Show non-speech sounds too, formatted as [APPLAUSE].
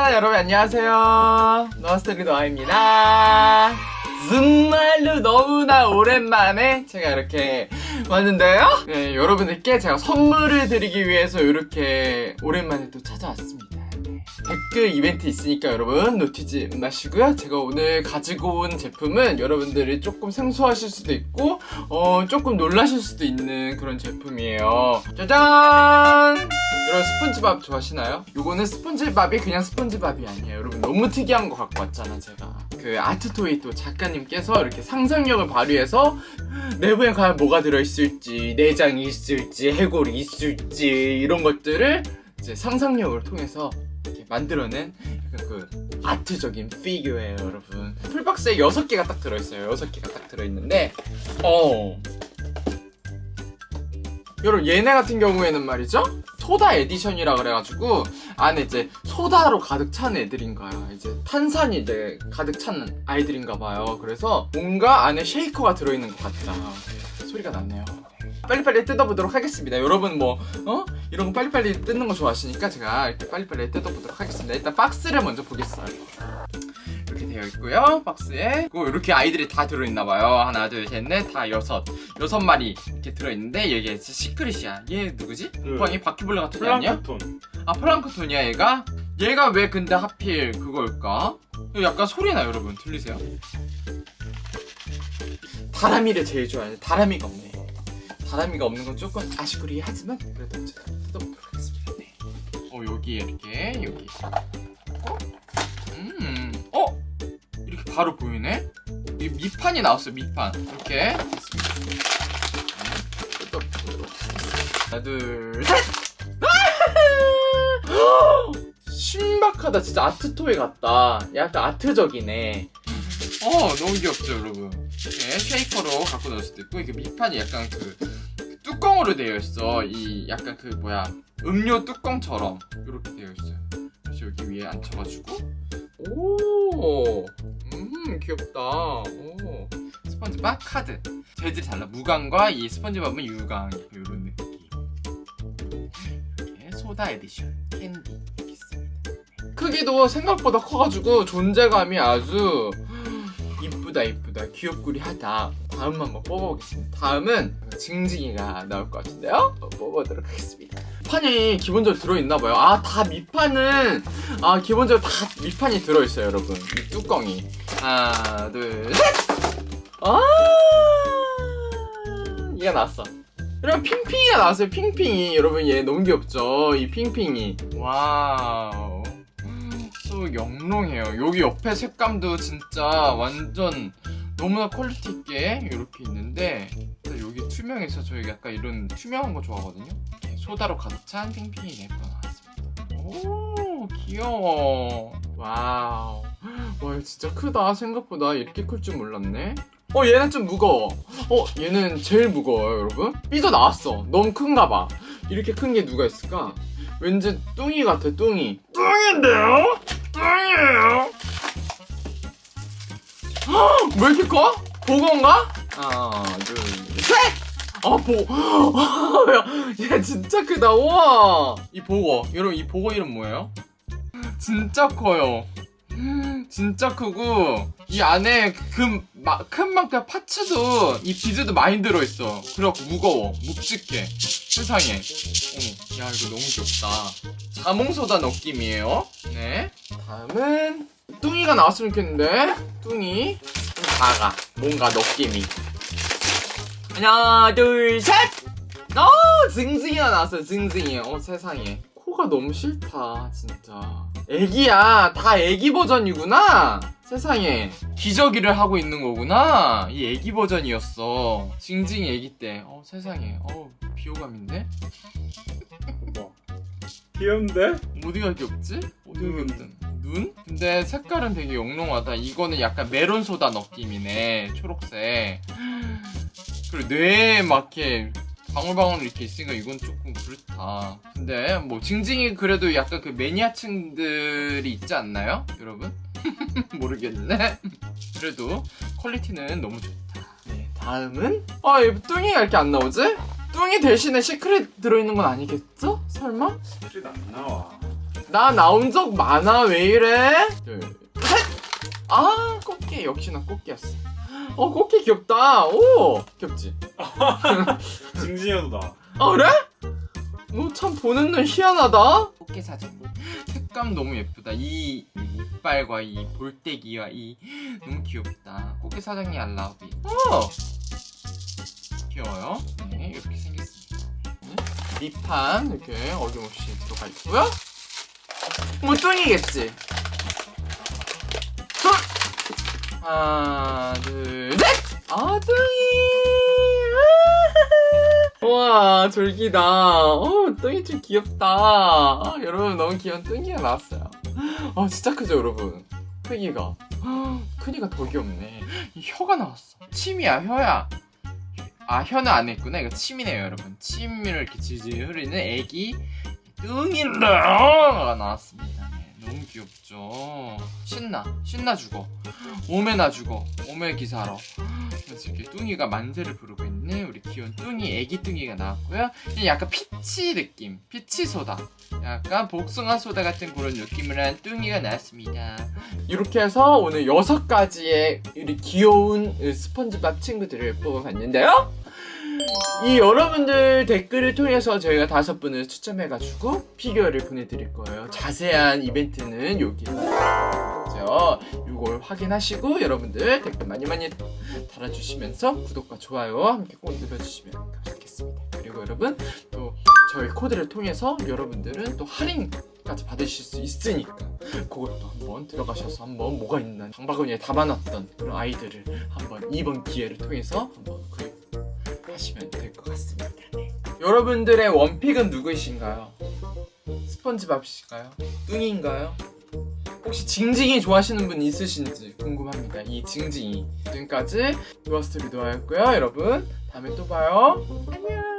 자 여러분. 안녕하세요. 노아스토리 노아입니다. 정말로 너무나 오랜만에 제가 이렇게 왔는데요. 네, 여러분들께 제가 선물을 드리기 위해서 이렇게 오랜만에 또 찾아왔습니다. 네, 댓글 이벤트 있으니까 여러분 놓치지 마시고요. 제가 오늘 가지고 온 제품은 여러분들이 조금 생소하실 수도 있고 어, 조금 놀라실 수도 있는 그런 제품이에요. 짜잔! 여러분 스펀지밥 좋아하시나요? 요거는 스펀지밥이 그냥 스펀지밥이 아니에요. 여러분 너무 특이한 거 갖고 왔잖아 제가. 그 아트토이 또 작가님께서 이렇게 상상력을 발휘해서 내부에 과연 뭐가 들어있을지 내장이 있을지 해골이 있을지 이런 것들을 이제 상상력을 통해서 이렇게 만들어낸 약간 그 아트적인 피규어예요 여러분. 풀박스에 6개가 딱 들어있어요. 6개가 딱 들어있는데 어. 여러분 얘네 같은 경우에는 말이죠. 소다 edition이라 그래가지고 안에 이제 소다로 가득 찬 애들인가요 이제 탄산이 이제 가득 찬 아이들인가 봐요. 그래서 뭔가 안에 쉐이커가 들어있는 것 같다. 소리가 났네요 빨리빨리 뜯어보도록 하겠습니다 여러분 뭐 어? 이런 거 빨리빨리 뜯는 거 좋아하시니까 제가 이렇게 빨리빨리 뜯어보도록 하겠습니다 일단 박스를 먼저 보겠어요 이렇게 되어 있고요 박스에 그리고 이렇게 아이들이 다 들어있나봐요 하나 둘셋넷다 여섯 여섯 마리 이렇게 들어있는데 이게 시크릿이야 얘 누구지? 그 곰팡이 바퀴벌레 같은 애 아니야? 플랑크톤 아 플랑크톤이야 얘가? 얘가 왜 근데 하필 그걸까? 약간 소리 나 여러분 들리세요? 다람이를 제일 좋아해요 다람이가 없네 다람이가 없는 건 조금 아쉽구리 하지만 그래도 어쨌든 뜯어보도록 하겠습니다. 네. 어 여기에 이렇게 여기. 어? 음. 어? 이렇게 바로 보이네? 이 밑판이 나왔어요 밑판. 이렇게. 네, 뜯어보도록 하겠습니다. 하나 둘셋! [GASPS] 신박하다. 진짜 아트토이 같다. 약간 아트적이네. 어 너무 귀엽죠 여러분. 이렇게 쉐이커로 갖고 넣을 수도 있고 이게 밑판이 약간 그 뚜껑으로 되어 있어. 이 약간 그 뭐야 음료 뚜껑처럼 이렇게 되어 있어요. 그래서 여기 위에 앉혀가지고. 오음 귀엽다. 오 스펀지밥 카드. 재질이 달라. 무광과 이 스펀지밥은 유광 이런 느낌. 이렇게 소다 에디션 캔디 이렇게 있습니다. 크기도 생각보다 커가지고 존재감이 아주 이쁘다 이쁘다. 귀엽구리하다. 다음 한번 뽑아보겠습니다. 다음은 징징이가 나올 것 같은데요? 어, 뽑아보도록 하겠습니다. 판이 기본적으로 들어있나봐요. 아 다 밑판은 아 기본적으로 다 밑판이 들어있어요 여러분. 이 뚜껑이. 하나 둘셋! 아! 얘가 나왔어. 여러분 핑핑이가 나왔어요 핑핑이. 여러분 얘 너무 귀엽죠? 이 핑핑이. 와우. 또 영롱해요. 여기 옆에 색감도 진짜 완전 너무나 quality 있게 이렇게 있는데 여기 투명해서 저희 약간 이런 투명한 거 좋아하거든요? 소다로 가득 찬 핑핑이 네번 나왔습니다. 오 귀여워. 와우. 와 진짜 크다. 생각보다 이렇게 클 줄 몰랐네. 어 얘는 좀 무거워. 어 얘는 제일 무거워요 여러분. 삐져 나왔어. 너무 큰가 봐. 이렇게 큰 게 누가 있을까? 왠지 뚱이 같아 뚱이. 뚱인데요? 뚱이에요? 왜 이렇게 커? 보건가? 하나 둘셋 아 보고 야얘 진짜 크다. 우와. 이 보고 여러분 이 보고 이름 뭐예요? 진짜 커요. 진짜 크고 이 안에 그큰 만큼 파츠도 이 비즈도 많이 들어있어. 그래갖고 무거워. 묵직해. 세상에. 어, 야 이거 너무 귀엽다. 자몽소다 느낌이에요. 네. 다음은 뚱이가 나왔으면 좋겠는데. 뚱이. 좀 작아 뭔가 느낌이 하나 둘셋! 어 징징이가 나왔어요 징징이. 어 세상에. 코가 너무 싫다 진짜. 애기야 다 애기 버전이구나? 세상에. 기저귀를 하고 있는 거구나? 이 애기 버전이었어. 징징이 애기 때어 세상에. 어 비호감인데 뭐? 귀여운데? 어디가 귀엽지? 어디가 귀엽든 눈? 근데 색깔은 되게 영롱하다. 이거는 약간 메론 소다 느낌이네 초록색 그리고 뇌에 막 이렇게 방울방울 이렇게 있으니까 이건 조금 그렇다 근데 뭐 징징이 그래도 약간 그 매니아층들이 있지 않나요? 여러분? [LAUGHS] 모르겠네 그래도 퀄리티는 너무 좋다 네 다음은 아 얘 뚱이가 이렇게 안 나오지? 뚱이 대신에 secret 들어있는 건 아니겠죠? 설마? secret 안 나와 나 나온 적 많아 왜 이래? 둘, 셋. 아 꽃게 역시나 꽃게였어. 어 꽃게 귀엽다. 오 귀엽지. [LAUGHS] 징징이도 나. 아 그래? 뭐참 보는 눈 희한하다. 꽃게 사장. 색감 너무 예쁘다. 이 이빨과 이 볼때기와 이 너무 귀엽다. 꽃게 사장이 I love you. 어 귀여워요. 네 이렇게 생겼습니다. 네. 밑판 이렇게 어김없이 들어가 있고요. 뭐 뚱이겠지. 하나 둘 셋. 아 뚱이. 와 졸기다. 어 뚱이 좀 귀엽다. 아, 여러분 너무 귀여운 뚱이가 나왔어요. 아 진짜 크죠 여러분. 크기가. 아, 크기가 더 귀엽네. 이 혀가 나왔어. 침이야 혀야. 아 혀는 안 했구나. 이거 침이네요 여러분. 침을 이렇게 질질 흐르는 애기 뚱이가 나왔습니다. 귀엽죠. 신나 신나 죽어. 오메나 죽어. 오메 기사로. 이렇게 뚱이가 만세를 부르고 있는 우리 귀여운 뚱이 애기 뚱이가 나왔고요. 약간 peach 느낌, peach 소다, 약간 복숭아 소다 같은 그런 느낌을 한 뚱이가 나왔습니다. 이렇게 해서 오늘 여섯 가지의 우리 귀여운 스펀지밥 친구들을 뽑아봤는데요. 이 여러분들 댓글을 통해서 저희가 다섯 분을 추첨해가지고 피규어를 보내드릴 거예요. 자세한 이벤트는 여기 있죠. 이걸 확인하시고 여러분들 댓글 많이 많이 달아주시면서 구독과 좋아요 함께 꼭 눌러주시면 감사하겠습니다. 그리고 여러분 또 저희 코드를 통해서 여러분들은 또 할인까지 받으실 수 있으니까 그것도 한번 들어가셔서 한번 뭐가 있나 장바구니에 담아놨던 그런 아이들을 한번 이번 기회를 통해서 한번 구입 하시면 될 것 같습니다. 네. 여러분들의 원픽은 누구이신가요? 스펀지밥이실까요? 뚱인가요? 혹시 징징이 좋아하시는 분 있으신지 궁금합니다. 이 징징이. 지금까지 유아스토리 노아였고요. 여러분 다음에 또 봐요. 안녕.